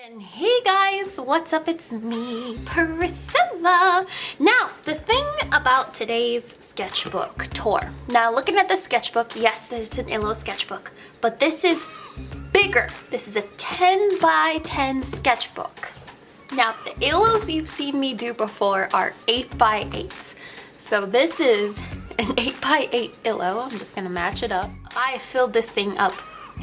Hey guys, what's up? It's me, Priscilla. Now, the thing about today's sketchbook tour. Now, looking at the sketchbook, yes, it's an Illo sketchbook, but this is bigger. This is a 10 by 10 sketchbook. Now, the Illos you've seen me do before are 8 by 8s. So this is an 8 by 8 Illo. I'm just gonna match it up. I filled this thing up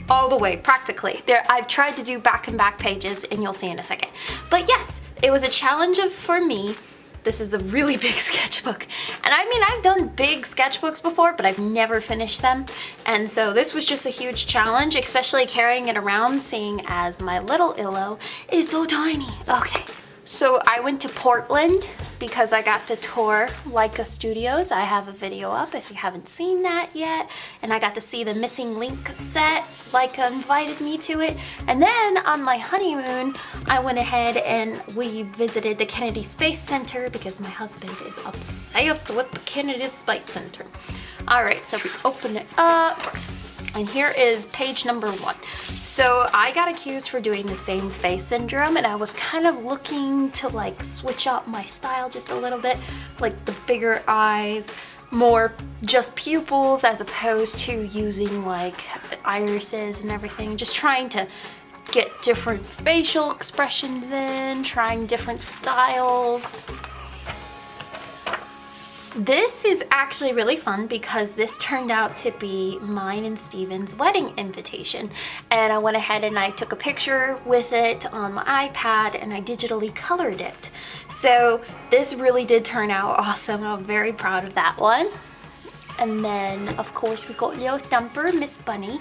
all the way practically. There, I've tried to do back and back pages and you'll see in a second. But yes, it was a challenge of, for me. This is a really big sketchbook. And I mean, I've done big sketchbooks before, but I've never finished them. And so this was just a huge challenge, especially carrying it around, seeing as my little Illo is so tiny. Okay, so I went to Portland because I got to tour Laika Studios. I have a video up if you haven't seen that yet. And I got to see the Missing Link set. Leica invited me to it. And then on my honeymoon, I went ahead and we visited the Kennedy Space Center because my husband is obsessed with the Kennedy Space Center. All right, so we open it up. And here is page number one. So I got accused for doing the same face syndrome and I was kind of looking to like switch up my style just a little bit, like the bigger eyes, more just pupils as opposed to using like irises and everything, just trying to get different facial expressions in, trying different styles. This is actually really fun because this turned out to be mine and Steven's wedding invitation. And I went ahead and I took a picture with it on my iPad and I digitally colored it. So this really did turn out awesome. I'm very proud of that one. And then, of course, we got Leo Thumper, Miss Bunny.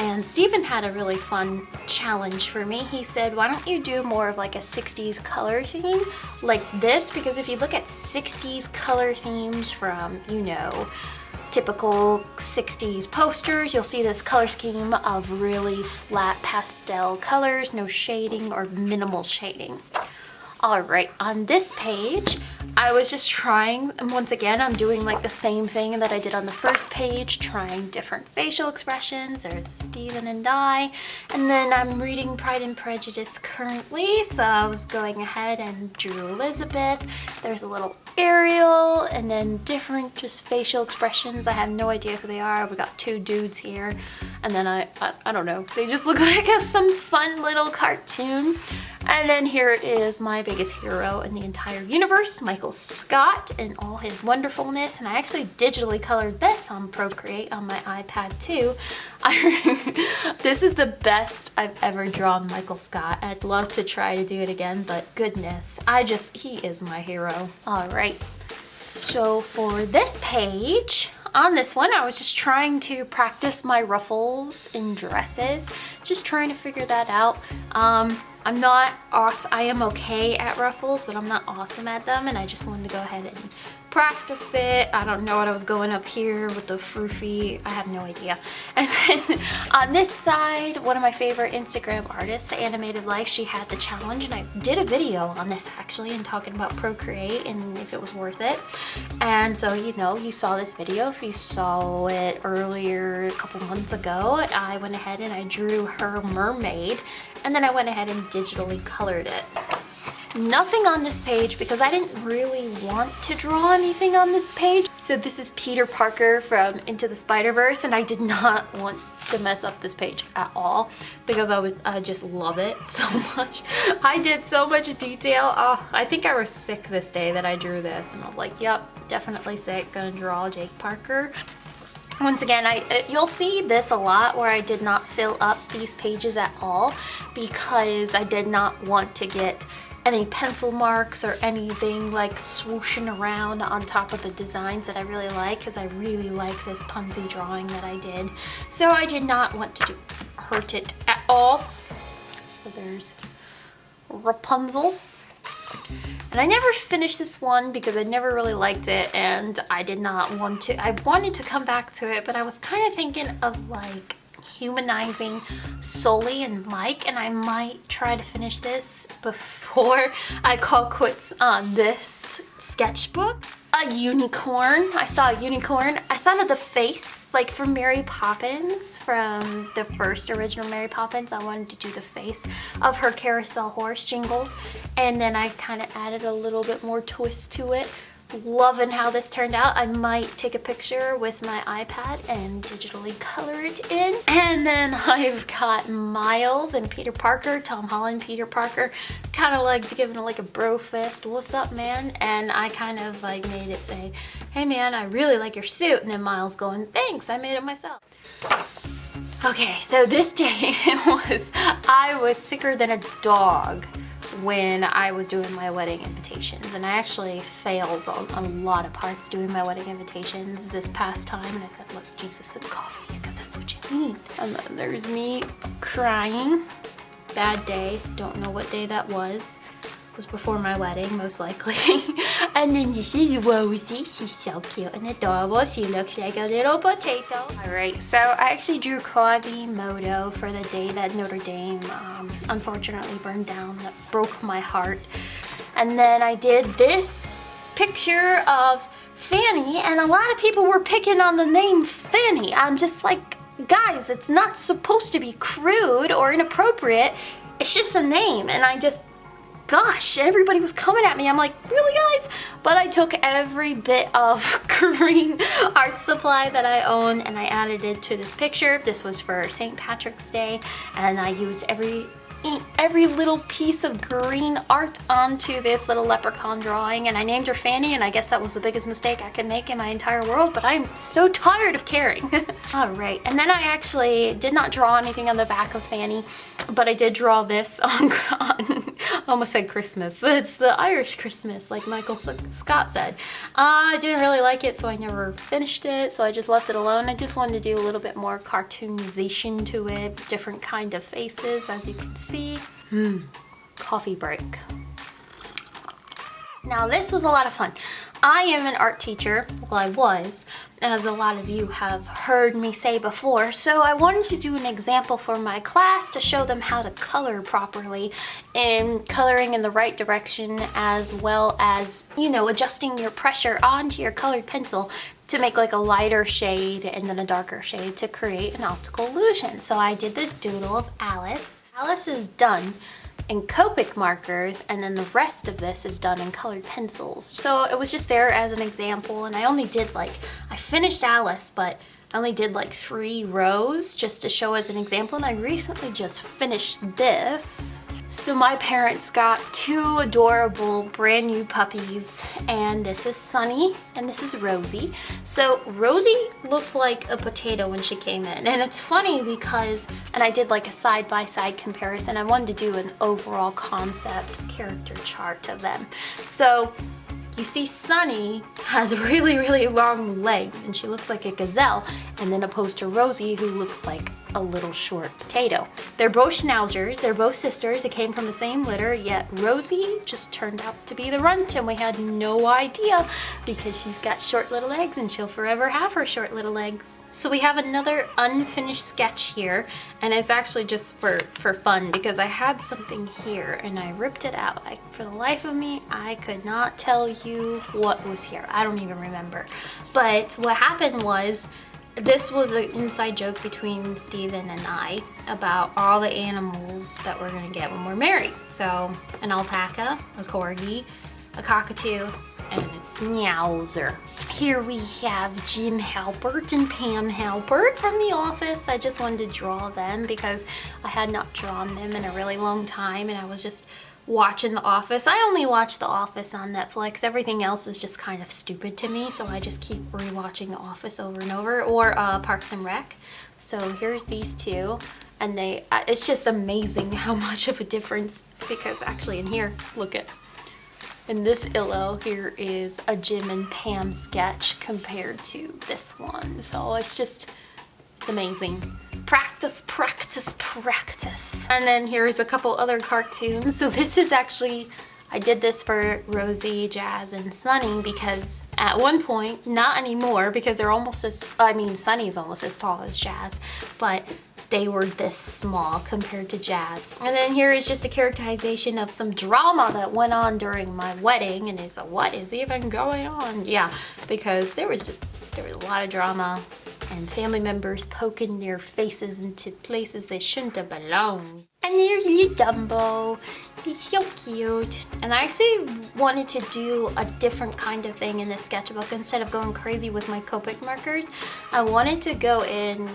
And Steven had a really fun challenge for me. He said, why don't you do more of like a 60s color theme like this? Because if you look at 60s color themes from, you know, typical 60s posters, you'll see this color scheme of really flat pastel colors, no shading or minimal shading. All right, on this page, I was just trying, and once again, I'm doing like the same thing that I did on the first page, trying different facial expressions. There's Steven and I, and then I'm reading Pride and Prejudice currently, so I was going ahead and drew Elizabeth. There's a little Ariel, and then different just facial expressions. I have no idea who they are. We got two dudes here, and then I, I, I don't know, they just look like a, some fun little cartoon. And then here it is my biggest hero in the entire universe, Michael Scott and all his wonderfulness. And I actually digitally colored this on Procreate on my iPad too. I, this is the best I've ever drawn Michael Scott. I'd love to try to do it again, but goodness, I just, he is my hero. All right, so for this page, on this one, I was just trying to practice my ruffles in dresses, just trying to figure that out. Um, I'm not awesome, I am okay at ruffles, but I'm not awesome at them and I just wanted to go ahead and practice it. I don't know what I was going up here with the froofy. I have no idea. And then on this side, one of my favorite Instagram artists, The Animated Life, she had the challenge and I did a video on this actually and talking about Procreate and if it was worth it. And so, you know, you saw this video. If you saw it earlier a couple months ago, I went ahead and I drew her mermaid and then I went ahead and digitally colored it. Nothing on this page because I didn't really want to draw anything on this page. So this is Peter Parker from Into the Spider-Verse and I did not want to mess up this page at all because I was I just love it so much. I did so much detail. Oh, I think I was sick this day that I drew this and I was like, yep, definitely sick, gonna draw Jake Parker. Once again, I uh, you'll see this a lot where I did not fill up these pages at all because I did not want to get any pencil marks or anything like swooshing around on top of the designs that I really like because I really like this Punzi drawing that I did. So I did not want to do, hurt it at all. So there's Rapunzel. And I never finished this one because I never really liked it and I did not want to, I wanted to come back to it, but I was kind of thinking of like humanizing Sully and Mike and I might try to finish this before I call quits on this sketchbook. a unicorn. I saw a unicorn. I thought of the face, like from Mary Poppins, from the first original Mary Poppins. I wanted to do the face of her carousel horse, Jingles. And then I kind of added a little bit more twist to it loving how this turned out. I might take a picture with my iPad and digitally color it in. And then I've got Miles and Peter Parker, Tom Holland, Peter Parker, kind of like giving it like a bro fist, what's up man? And I kind of like made it say, hey man, I really like your suit. And then Miles going, thanks, I made it myself. Okay, so this day it was, I was sicker than a dog when I was doing my wedding invitations and I actually failed on a lot of parts doing my wedding invitations this past time and I said look Jesus some coffee because that's what you need. And then there's me crying. Bad day don't know what day that was was before my wedding, most likely. and then this is Rosie. She's so cute and adorable. She looks like a little potato. All right, so I actually drew Quasimodo for the day that Notre Dame um, unfortunately burned down. That broke my heart. And then I did this picture of Fanny, and a lot of people were picking on the name Fanny. I'm just like, guys, it's not supposed to be crude or inappropriate. It's just a name, and I just gosh, everybody was coming at me. I'm like, really guys? But I took every bit of green art supply that I own and I added it to this picture. This was for St. Patrick's Day and I used every every little piece of green art onto this little leprechaun drawing and I named her Fanny and I guess that was the biggest mistake I could make in my entire world but I'm so tired of caring. Alright and then I actually did not draw anything on the back of Fanny but I did draw this on, on almost said Christmas. It's the Irish Christmas, like Michael Scott said. Uh, I didn't really like it, so I never finished it, so I just left it alone. I just wanted to do a little bit more cartoonization to it, different kind of faces, as you can see. Hmm, coffee break. Now this was a lot of fun. I am an art teacher, well I was, as a lot of you have heard me say before, so I wanted to do an example for my class to show them how to color properly and coloring in the right direction as well as, you know, adjusting your pressure onto your colored pencil to make like a lighter shade and then a darker shade to create an optical illusion. So I did this doodle of Alice. Alice is done in Copic markers and then the rest of this is done in colored pencils. So it was just there as an example and I only did like, I finished Alice but I only did like three rows just to show as an example and I recently just finished this so my parents got two adorable brand new puppies and this is Sunny and this is Rosie. So Rosie looked like a potato when she came in and it's funny because, and I did like a side-by-side -side comparison, I wanted to do an overall concept character chart of them. So you see Sunny has really, really long legs and she looks like a gazelle and then opposed to Rosie who looks like a little short potato. They're both schnauzers, they're both sisters, they came from the same litter, yet Rosie just turned out to be the runt and we had no idea because she's got short little legs and she'll forever have her short little legs. So we have another unfinished sketch here and it's actually just for, for fun because I had something here and I ripped it out. I, for the life of me, I could not tell you what was here. I don't even remember. But what happened was this was an inside joke between Steven and I about all the animals that we're gonna get when we're married. So an alpaca, a corgi, a cockatoo, and a schnauzer. Here we have Jim Halpert and Pam Halpert from The Office. I just wanted to draw them because I had not drawn them in a really long time and I was just watching The Office. I only watch The Office on Netflix. Everything else is just kind of stupid to me, so I just keep rewatching The Office over and over, or uh, Parks and Rec. So here's these two, and they, uh, it's just amazing how much of a difference, because actually in here, look at, in this illo, here is a Jim and Pam sketch compared to this one. So it's just, it's amazing practice, practice, practice. And then here's a couple other cartoons. So this is actually, I did this for Rosie, Jazz, and Sunny because at one point, not anymore because they're almost as, I mean, Sunny's almost as tall as Jazz, but they were this small compared to Jazz. And then here is just a characterization of some drama that went on during my wedding. And it's like, what is even going on? Yeah, because there was just, there was a lot of drama and family members poking their faces into places they shouldn't have belonged. And there's little Dumbo. He's so cute. And I actually wanted to do a different kind of thing in this sketchbook. Instead of going crazy with my Copic markers, I wanted to go in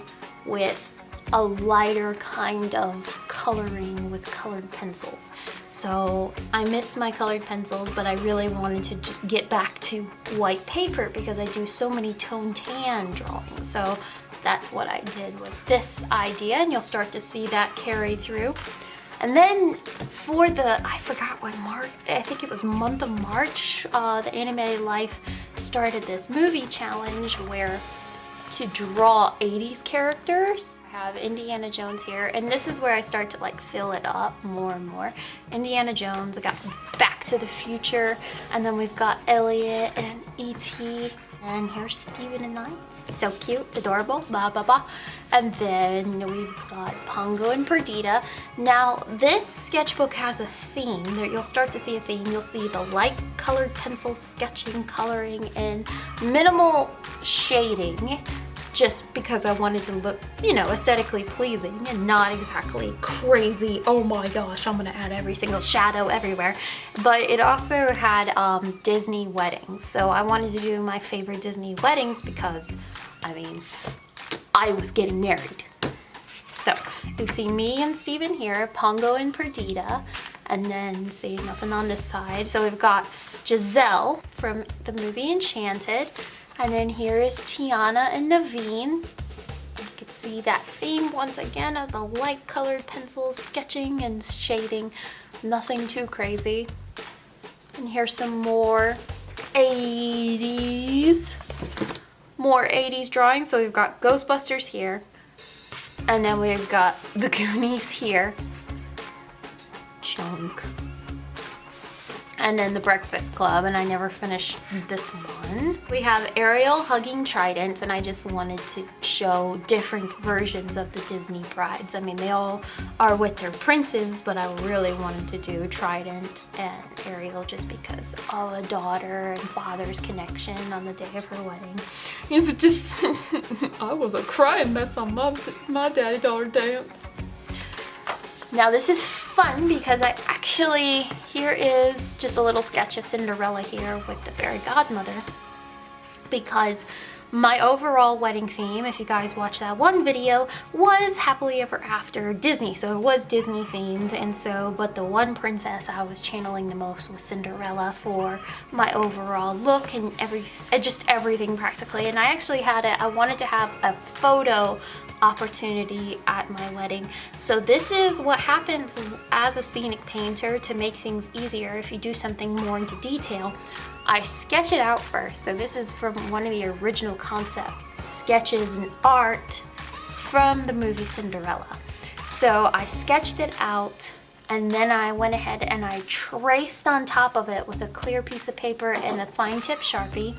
with a lighter kind of coloring with colored pencils. So I miss my colored pencils, but I really wanted to get back to white paper because I do so many tone tan drawings. So that's what I did with this idea and you'll start to see that carry through. And then for the, I forgot what March, I think it was month of March, uh, the Anime Life started this movie challenge where to draw 80s characters. I have Indiana Jones here, and this is where I start to like fill it up more and more. Indiana Jones, I got Back to the Future, and then we've got Elliot and E.T. And here's Steven and I. So cute, adorable, blah, blah, blah. And then we've got Pongo and Perdita. Now, this sketchbook has a theme. You'll start to see a theme. You'll see the light colored pencil sketching, coloring, and minimal shading just because I wanted to look, you know, aesthetically pleasing and not exactly crazy, oh my gosh, I'm gonna add every single shadow everywhere. But it also had um, Disney weddings. So I wanted to do my favorite Disney weddings because, I mean, I was getting married. So you see me and Steven here, Pongo and Perdita, and then see nothing on this side. So we've got Giselle from the movie Enchanted, and then here is Tiana and Naveen. You can see that theme once again of the light colored pencils, sketching and shading. Nothing too crazy. And here's some more 80s. More 80s drawings. So we've got Ghostbusters here. And then we've got the Goonies here. Chunk and then the Breakfast Club, and I never finished this one. We have Ariel hugging Trident, and I just wanted to show different versions of the Disney brides. I mean, they all are with their princes, but I really wanted to do Trident and Ariel just because of a daughter and father's connection on the day of her wedding. It's just, I was a crying mess on my, my daddy-daughter dance. Now this is fun because I actually, here is just a little sketch of Cinderella here with the fairy godmother because my overall wedding theme, if you guys watched that one video, was Happily Ever After Disney. So it was Disney themed and so, but the one princess I was channeling the most was Cinderella for my overall look and every, just everything practically. And I actually had it, I wanted to have a photo opportunity at my wedding. So this is what happens as a scenic painter to make things easier if you do something more into detail. I sketch it out first. So this is from one of the original concept sketches and art from the movie Cinderella. So I sketched it out and then I went ahead and I traced on top of it with a clear piece of paper and a fine tip Sharpie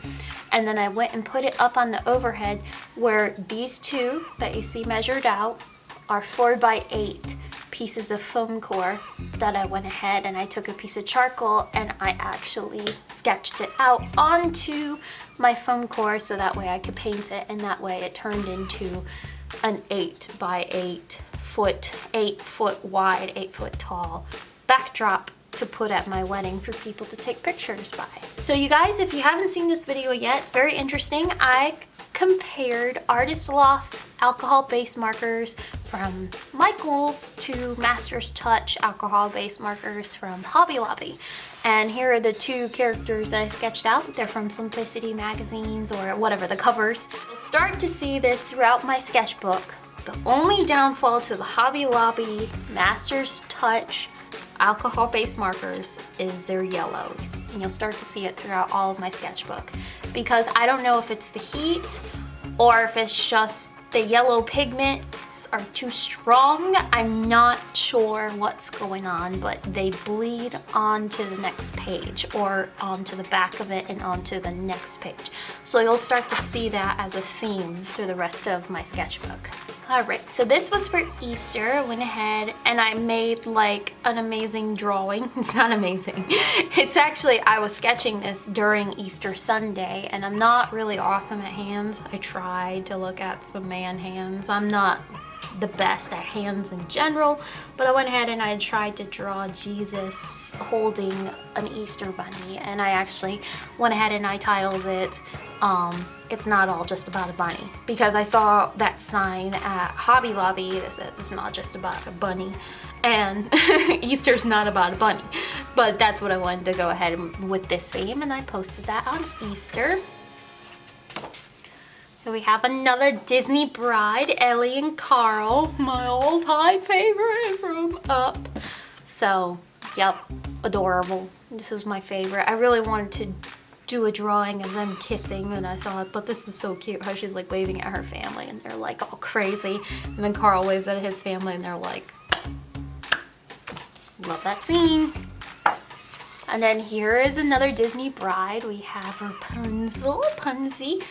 and then I went and put it up on the overhead where these two that you see measured out are four by eight pieces of foam core that I went ahead and I took a piece of charcoal and I actually sketched it out onto my foam core so that way I could paint it and that way it turned into an eight by eight foot, eight foot wide, eight foot tall backdrop to put at my wedding for people to take pictures by. So you guys, if you haven't seen this video yet, it's very interesting. I compared Artist Loft alcohol-based markers from Michaels to Master's Touch alcohol-based markers from Hobby Lobby. And here are the two characters that I sketched out. They're from Simplicity magazines or whatever, the covers. You'll start to see this throughout my sketchbook the only downfall to the Hobby Lobby Master's Touch alcohol-based markers is their yellows. And you'll start to see it throughout all of my sketchbook. Because I don't know if it's the heat or if it's just the yellow pigments are too strong. I'm not sure what's going on, but they bleed onto the next page or onto the back of it and onto the next page. So you'll start to see that as a theme through the rest of my sketchbook. All right, so this was for Easter. I went ahead and I made like an amazing drawing. It's not amazing. It's actually, I was sketching this during Easter Sunday and I'm not really awesome at hands. I tried to look at some man hands. I'm not the best at hands in general, but I went ahead and I tried to draw Jesus holding an Easter bunny and I actually went ahead and I titled it um, It's Not All Just About a Bunny because I saw that sign at Hobby Lobby that says it's not just about a bunny and Easter's not about a bunny but that's what I wanted to go ahead with this theme and I posted that on Easter. Here we have another Disney Bride, Ellie and Carl, my all-time favorite from Up. So, yep, adorable. This is my favorite. I really wanted to do a drawing of them kissing and I thought, but this is so cute how she's like waving at her family and they're like all crazy. And then Carl waves at his family and they're like, love that scene. And then here is another Disney bride. We have Rapunzel, Punzi,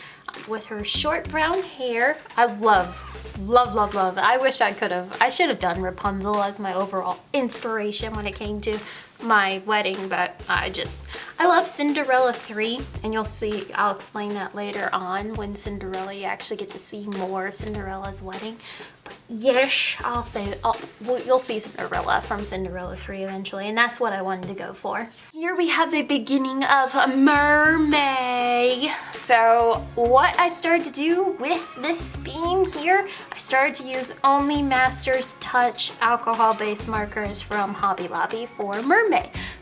with her short brown hair. I love, love, love, love. I wish I could have, I should have done Rapunzel as my overall inspiration when it came to my wedding, but I just, I love Cinderella 3, and you'll see, I'll explain that later on when Cinderella, you actually get to see more of Cinderella's wedding. But yes, I'll say, I'll, you'll see Cinderella from Cinderella 3 eventually, and that's what I wanted to go for. Here we have the beginning of a mermaid. So what I started to do with this theme here, I started to use only Master's Touch alcohol-based markers from Hobby Lobby for mermaid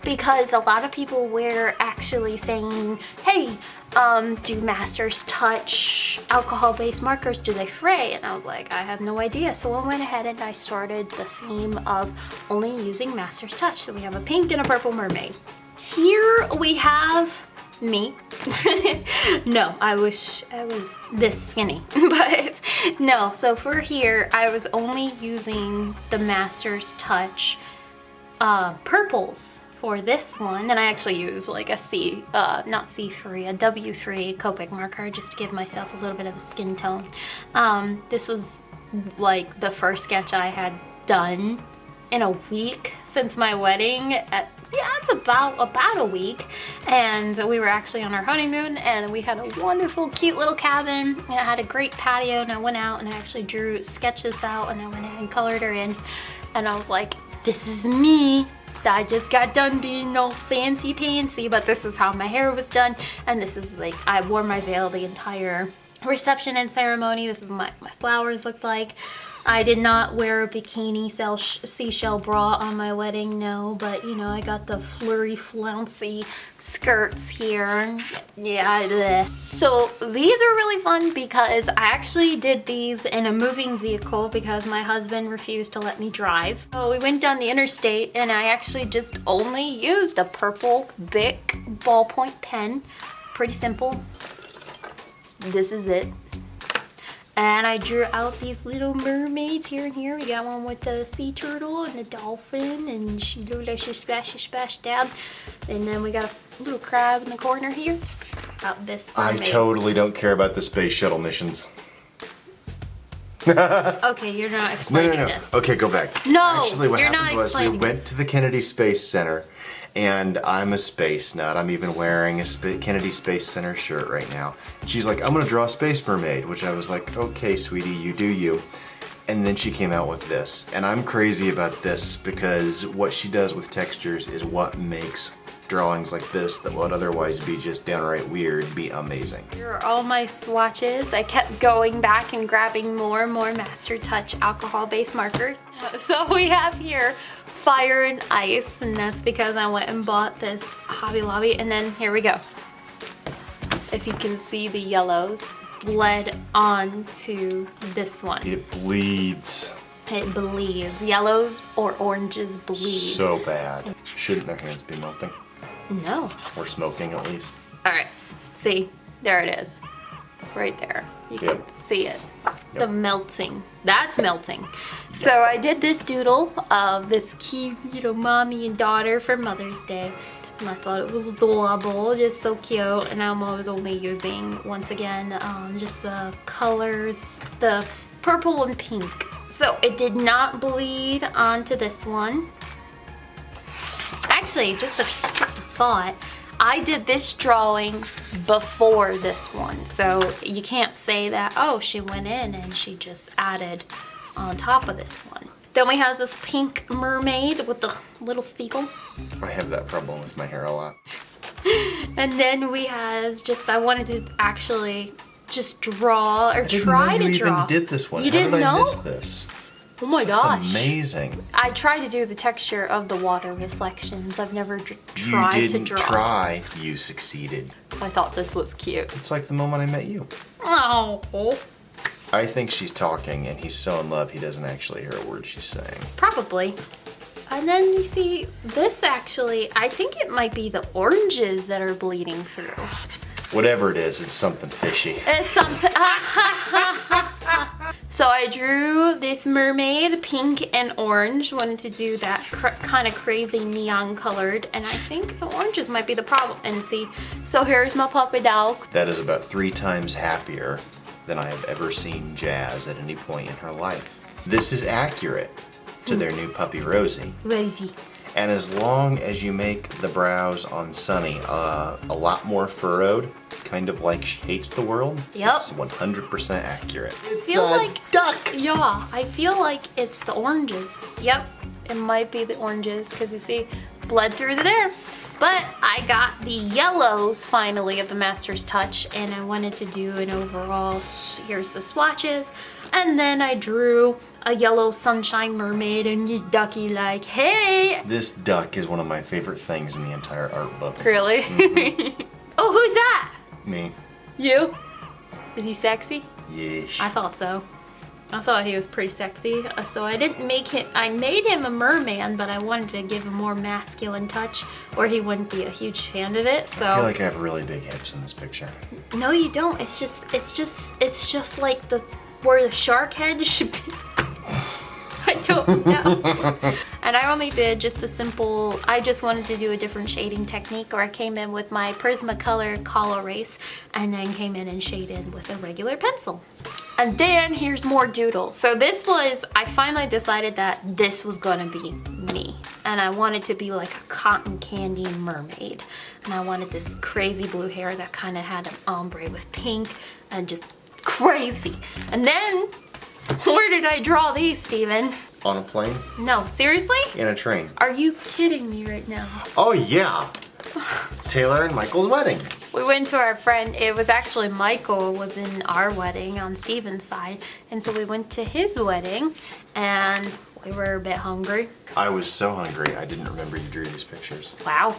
because a lot of people were actually saying, hey, um, do masters touch alcohol-based markers? Do they fray? And I was like, I have no idea. So I went ahead and I started the theme of only using masters touch. So we have a pink and a purple mermaid. Here we have me. no, I wish I was this skinny, but no. So for here, I was only using the Master's Touch uh, purples for this one. And I actually use like a C, uh, not C3, a W3 Copic marker just to give myself a little bit of a skin tone. Um, this was like the first sketch I had done in a week since my wedding. At, yeah, it's about about a week. And we were actually on our honeymoon and we had a wonderful, cute little cabin. And it had a great patio and I went out and I actually drew, sketched this out and I went and colored her in. And I was like, this is me. I just got done being all fancy pantsy, but this is how my hair was done. And this is like, I wore my veil the entire reception and ceremony. This is what my, my flowers looked like. I did not wear a bikini seashell bra on my wedding, no, but you know, I got the flurry flouncy skirts here. Yeah, bleh. So these are really fun because I actually did these in a moving vehicle because my husband refused to let me drive. So we went down the interstate and I actually just only used a purple Bic ballpoint pen. Pretty simple. This is it. And I drew out these little mermaids here and here. We got one with the sea turtle and the dolphin and she looked like she splashed, splashed down. And then we got a little crab in the corner here. About this mermaid. I totally don't care about the space shuttle missions. okay, you're not explaining no, no, no. this. Okay, go back. No, Actually, what you're happened was we went to the Kennedy Space Center and I'm a space nut. I'm even wearing a Kennedy Space Center shirt right now. And she's like, I'm gonna draw a space mermaid, which I was like, okay, sweetie, you do you. And then she came out with this. And I'm crazy about this because what she does with textures is what makes drawings like this that would otherwise be just downright weird be amazing. Here are all my swatches. I kept going back and grabbing more and more Master Touch alcohol-based markers. So we have here fire and ice and that's because I went and bought this Hobby Lobby and then here we go. If you can see the yellows bled onto this one. It bleeds. It bleeds. Yellows or oranges bleed. So bad. Shouldn't their hands be melting? No. Or smoking at least. All right, see, there it is. Right there. You yep. can see it. Yep. The melting. That's melting. Yep. So I did this doodle of this cute, you know, mommy and daughter for Mother's Day. And I thought it was adorable, just so cute. And I'm always only using, once again, um, just the colors, the purple and pink. So it did not bleed onto this one. Actually, just a, just a thought. I did this drawing before this one, so you can't say that, oh, she went in and she just added on top of this one. Then we have this pink mermaid with the little seagull. I have that problem with my hair a lot. And then we has just, I wanted to actually just draw or try to you draw. even did this one. You How didn't did know? this? Oh my That's gosh. amazing. I tried to do the texture of the water reflections. I've never dr- You tried to didn't try, you succeeded. I thought this was cute. It's like the moment I met you. Oh, I think she's talking and he's so in love he doesn't actually hear a word she's saying. probably. And then you see this actually, I think it might be the oranges that are bleeding through. Whatever it is, it's something fishy. It's something. so I drew this mermaid, pink and orange. Wanted to do that cr- kind of crazy neon colored, and I think the oranges might be the problem. And see, so here's my puppy dog. That is about three times happier than I have ever seen Jazz at any point in her life. This is accurate to their new puppy Rosie. Rosie. And as long as you make the brows on Sunny uh, a lot more furrowed, kind of like she hates the world, Yep. it's 100% accurate. I feel like- duck. Yeah, I feel like it's the oranges. Yep, it might be the oranges because you see blood through there. But I got the yellows finally of the Master's Touch and I wanted to do an overall, here's the swatches. And then I drew a yellow sunshine mermaid and just ducky like, hey! This duck is one of my favorite things in the entire art book. Really? Mm-hmm. oh, who's that? Me. You? Is you sexy? Yes. I thought so. I thought he was pretty sexy, uh, so I didn't make him. I made him a merman, but I wanted to give him more masculine touch, or he wouldn't be a huge fan of it. So I feel like I have really big hips in this picture. no, you don't. It's just, it's just, it's just like the where the shark head should be. Don't know. and I only did just a simple, I just wanted to do a different shading technique or I came in with my Prismacolor Color Erase and then came in and shaded with a regular pencil. And then here's more doodles. So this was, I finally decided that this was gonna be me. And I wanted to be like a cotton candy mermaid. And I wanted this crazy blue hair that kind of had an ombre with pink and just crazy. And then, where did I draw these, Steven? On a plane? No, seriously? In a train. Are you kidding me right now? Oh yeah! Taylor and Michael's wedding. We went to our friend, it was actually Michael was in our wedding on Steven's side. And so we went to his wedding and we were a bit hungry. I was so hungry I didn't remember you drew these pictures. Wow,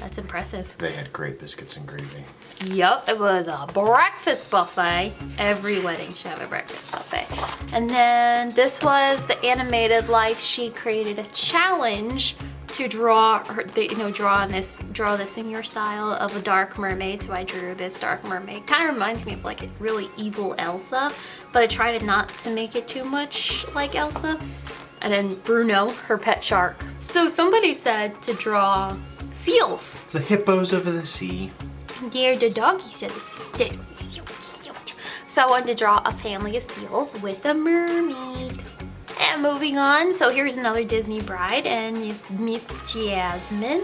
that's impressive. They had great biscuits and gravy. Yup, it was a breakfast buffet. Every wedding should have a breakfast buffet. And then this was the animated life. She created a challenge to draw her, the, you know, draw this, draw this in your style of a dark mermaid. So I drew this dark mermaid. Kind of reminds me of like a really evil Elsa, but I tried not to make it too much like Elsa. And then Bruno, her pet shark. So somebody said to draw seals. The hippos of the sea. They're the doggies of the sea. This one's so cute. So I wanted to draw a family of seals with a mermaid. And moving on, so here's another Disney bride, and it's Miss Jasmine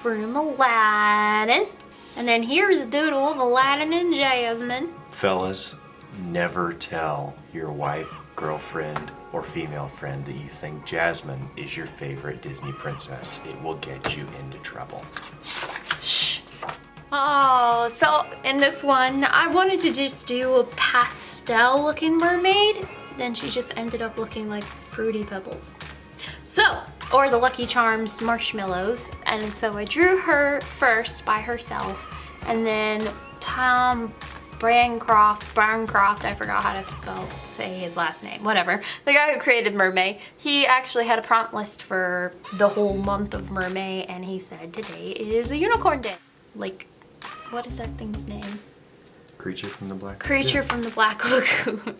from Aladdin. And then here's a doodle of Aladdin and Jasmine. Fellas, never tell your wife, girlfriend, or female friend that you think Jasmine is your favorite Disney princess. It will get you into trouble. Shh. Oh, so in this one, I wanted to just do a pastel looking mermaid. Then she just ended up looking like Fruity Pebbles. So, or the Lucky Charms marshmallows. And so I drew her first by herself. And then Tom Brancroft, Barncroft, I forgot how to spell, say his last name, whatever. The guy who created Mermay, he actually had a prompt list for the whole month of Mermay and he said today is a unicorn day. Like, what is that thing's name? Creature from the Black Creature Lagoon. from the Black Lagoon.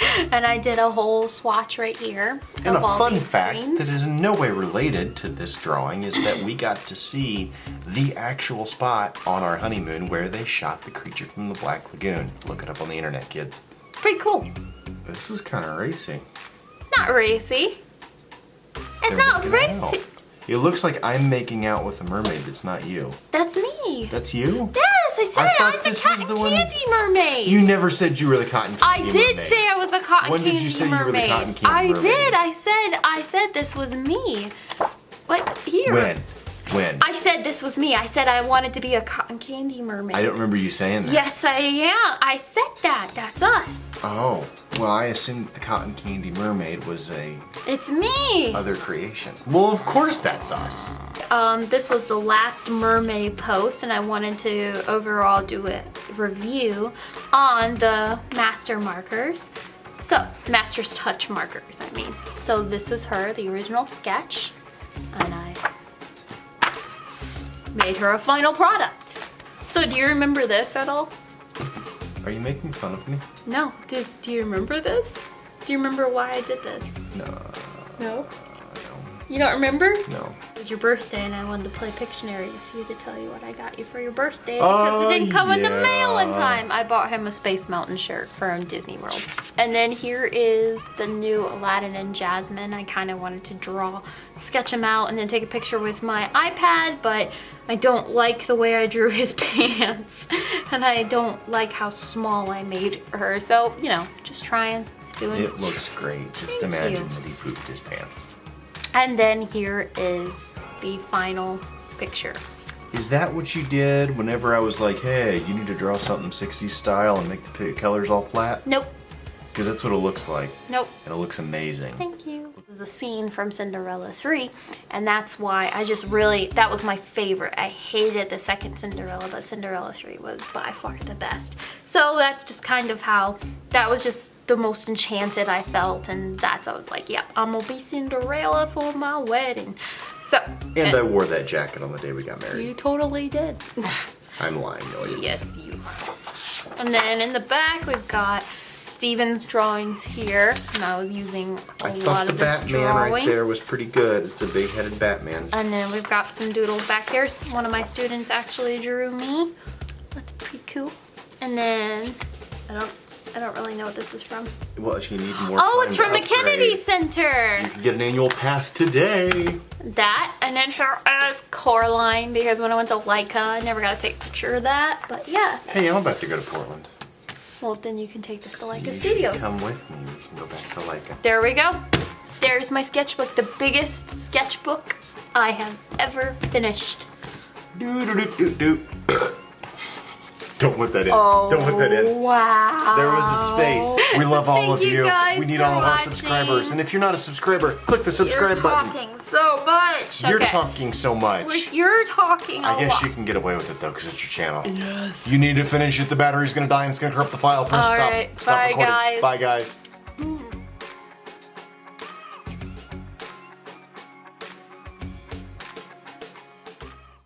and I did a whole swatch right here. And a fun fact greens. that is in no way related to this drawing is that we got to see the actual spot on our honeymoon where they shot the creature from the Black Lagoon. Look it up on the internet, kids. pretty cool. This is kind of racy. It's not racy. It's They're not making out. racy. It looks like I'm making out with a mermaid. It's not you. That's me. That's you? Yes, I said I it. I'm the cotton the one- candy mermaid. You never said you were the cotton candy mermaid. I did mermaid. say I was the cotton When did candy you say you were the mermaid. cotton candy I mermaid? did. I said I said this was me. What here? When? When? I said this was me. I said I wanted to be a cotton candy mermaid. I don't remember you saying that. Yes, I am. I said that. That's us. Oh, well, I assumed the cotton candy mermaid was a It's me. other creation. Well, of course that's us. Um, this was the last mermaid post, and I wanted to overall do a review on the master markers. So, master's touch markers, I mean. So this is her, the original sketch, and I made her a final product. So do you remember this at all? Are you making fun of me? No. Do, do you remember this? Do you remember why I did this? No. No. You don't remember? No. It was your birthday and I wanted to play Pictionary with you to tell you what I got you for your birthday oh, because Oh, it didn't come in the mail in time. I bought him a Space Mountain shirt from Disney World. And then here is the new Aladdin and Jasmine. I kind of wanted to draw, sketch him out and then take a picture with my iPad, but I don't like the way I drew his pants. And I don't like how small I made her. So, you know, just trying, doing It It looks great. Just Thank imagine you. that he pooped his pants. And then here is the final picture. Is that what you did whenever I was like, hey, you need to draw something 60s style and make the colors all flat? Nope, Because that's what it looks like. nope. And it looks amazing. Thank you. Is a scene from Cinderella 3, and that's why I just really, that was my favorite. I hated the second Cinderella, but Cinderella 3 was by far the best. So that's just kind of how, that was just the most enchanted I felt, and that's, I was like, yep, I'm gonna be Cinderella for my wedding. So, And uh, I wore that jacket on the day we got married. you totally did. I'm lying, no. Yes, you. And then in the back, we've got Steven's drawings here, and I was using a I lot thought the of this Batman drawing. right there was pretty good. It's a big-headed Batman. And then we've got some doodles back here. One of my students actually drew me. That's pretty cool. And then I don't, I don't really know what this is from. Well, if you need more Oh, it's from the Kennedy Center. You can get an annual pass today. That, and then here is Coraline because when I went to Laika, I never got to take a picture of that. But yeah, Hey, I'm about to go to Portland. Well then you can take this to Laika you Studios. come with me. We can go back to Laika. There we go. There's my sketchbook, the biggest sketchbook I have ever finished. Do do do do do. Don't put that in. Oh, Don't put that in. Wow. There was a space. We love all Thank of you you. guys we need for all of our watching. subscribers. And if you're not a subscriber, click the subscribe You're subscribe button. talking so much. You're okay. talking so much. We're- You're talking a I guess lot. you can get away with it though, because it's your channel. Yes. You need to finish it. The battery's gonna die and it's gonna corrupt the file. Press All stop. right. Stop Bye, recording. guys. Bye, guys.